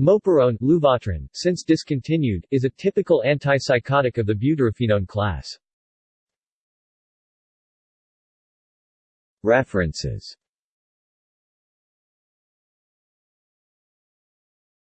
Moperone, since discontinued, is a typical antipsychotic of the butyrophenone class. References